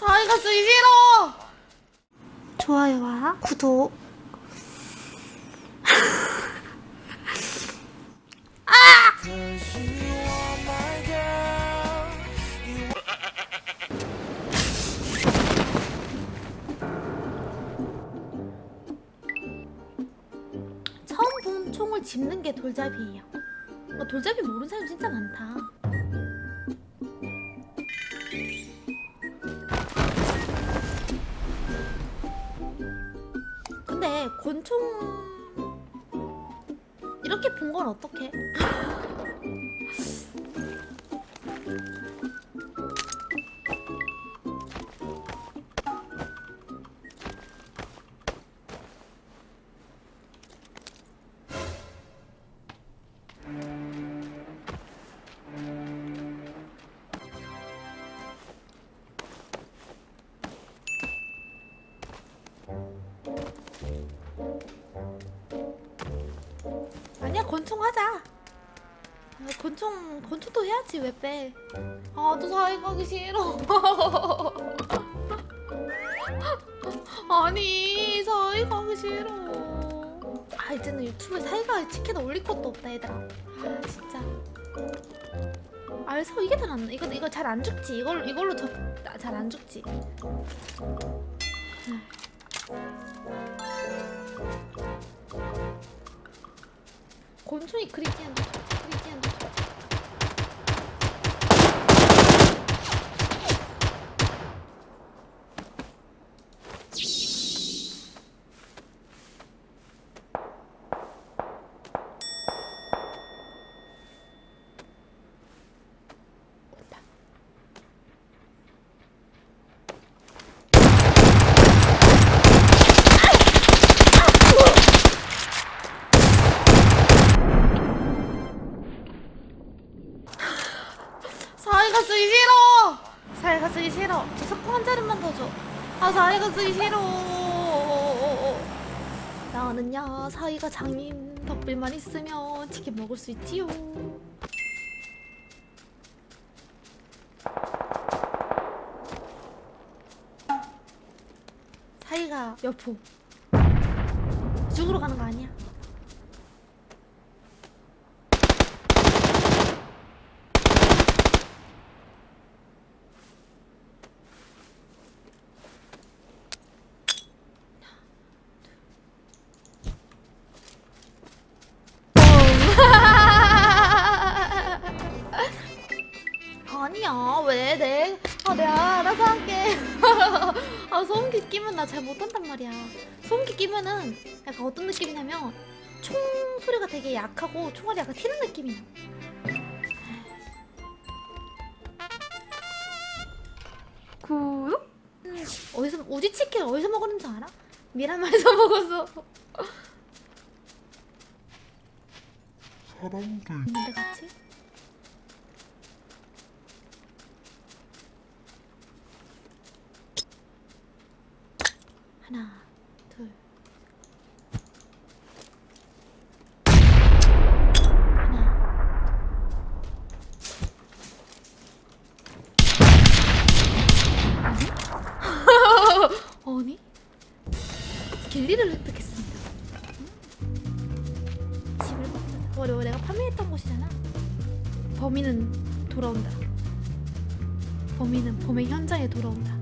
사이가 쓰기 싫어. 좋아요와 구독. 처음 본 총을 집는 게 돌잡이에요. 어, 돌잡이 모르는 사람 진짜 많다. 근데 권총 이렇게 본 건 어떡해? 아니야 권총 하자. 아, 권총 권총도 해야지 왜 빼? 아또 사회 가기 싫어. 아니 사회 가기 싫어. 아 이제는 유튜브에 사회가 치킨 올릴 것도 없다 얘들아. 아 진짜. 알서 이게 더 낫나? 이거 이거 잘 안 죽지. 이걸 이걸로 저 잘 안 죽지. 곤충이 그리기엔 그리기엔 온다. 사이가 쓰기 싫어. 사이가 쓰기 싫어. 저 석고 한 자리만 더 줘. 아 사이가 쓰기 싫어. 나는야 사이가 장인 덕분만 있으면 치킨 먹을 수 있지요. 사이가 여포. 죽으러 가는 거 아니야? 아니야 왜 내? 아 내가 알아서 할게 아 소음기 끼면 나 잘 못한단 말이야 소음기 끼면은 약간 어떤 느낌이냐면 총 소리가 되게 약하고 총알이 약간 튀는 느낌이야 구독? 음, 어디서 우지치킨 어디서 먹었는 줄 알아? 미라마에서 먹어서 사람들 있는데 같이? 하나, 둘. 하나. 아니? 길리를 획득했습니다. 음? 집을 먹자. 원래 내가 판매했던 곳이잖아. 범인은 돌아온다. 범인은 범행 현장에 돌아온다.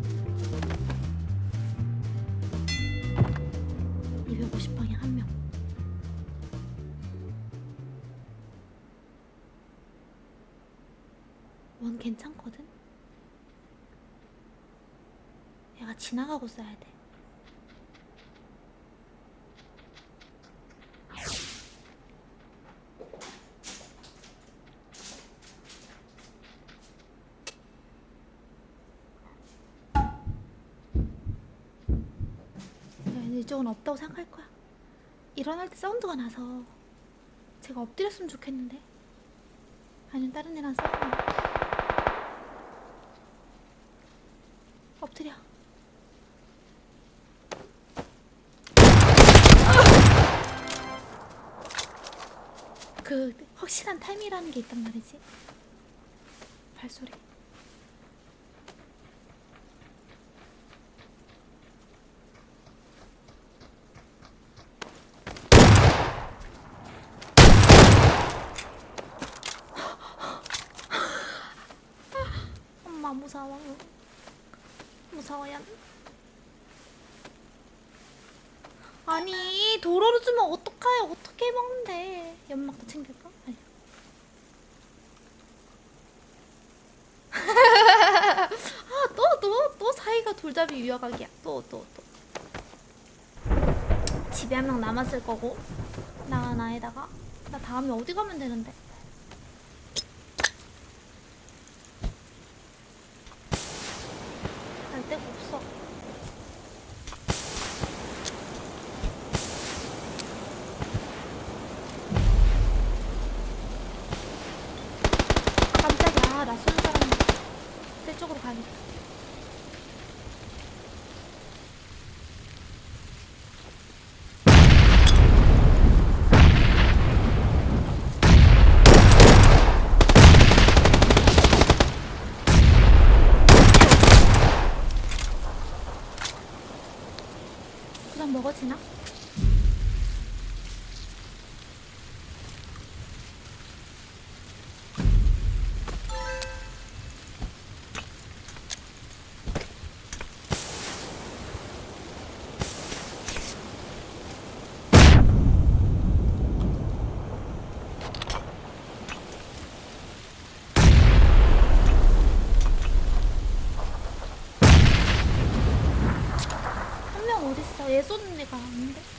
원 괜찮거든? 얘가 지나가고 써야 돼. 이쪽은 없다고 생각할 거야. 일어날 때 사운드가 나서 제가 엎드렸으면 좋겠는데 아니면 다른 애랑 싸우면 엎드려. 그 확실한 타임이라는 게 있단 말이지. 발소리 서워요. 아니 도로로 주면 어떡해요? 어떻게 먹는데? 연막도 챙길까? 아니. 아또 또 또 사이가 돌잡이 유효각이야. 또 또 또. 집에 한 명 남았을 거고 나 나에다가 나 다음에 어디 가면 되는데? 갈 데가 없어. 아, 깜짝이야. 나 쏘는 사람 새 쪽으로 가야겠다. 그냥 먹어지나? remember?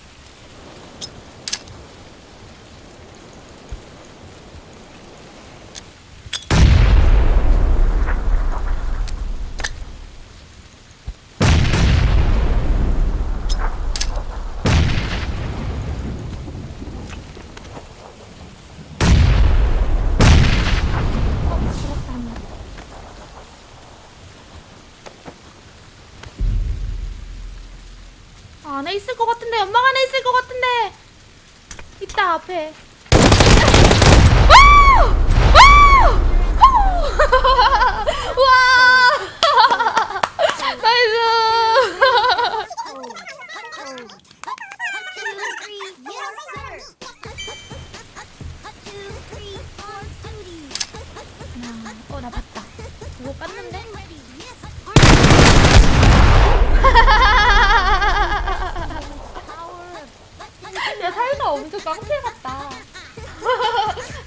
안에 있을 것 같은데 연막 안에 있을 것 같은데 있다 앞에 와! 와! 와!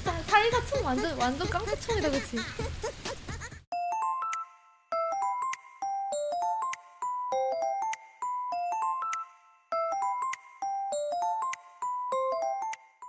사- 사이가 총 완전 완전 깡패총이다 그치?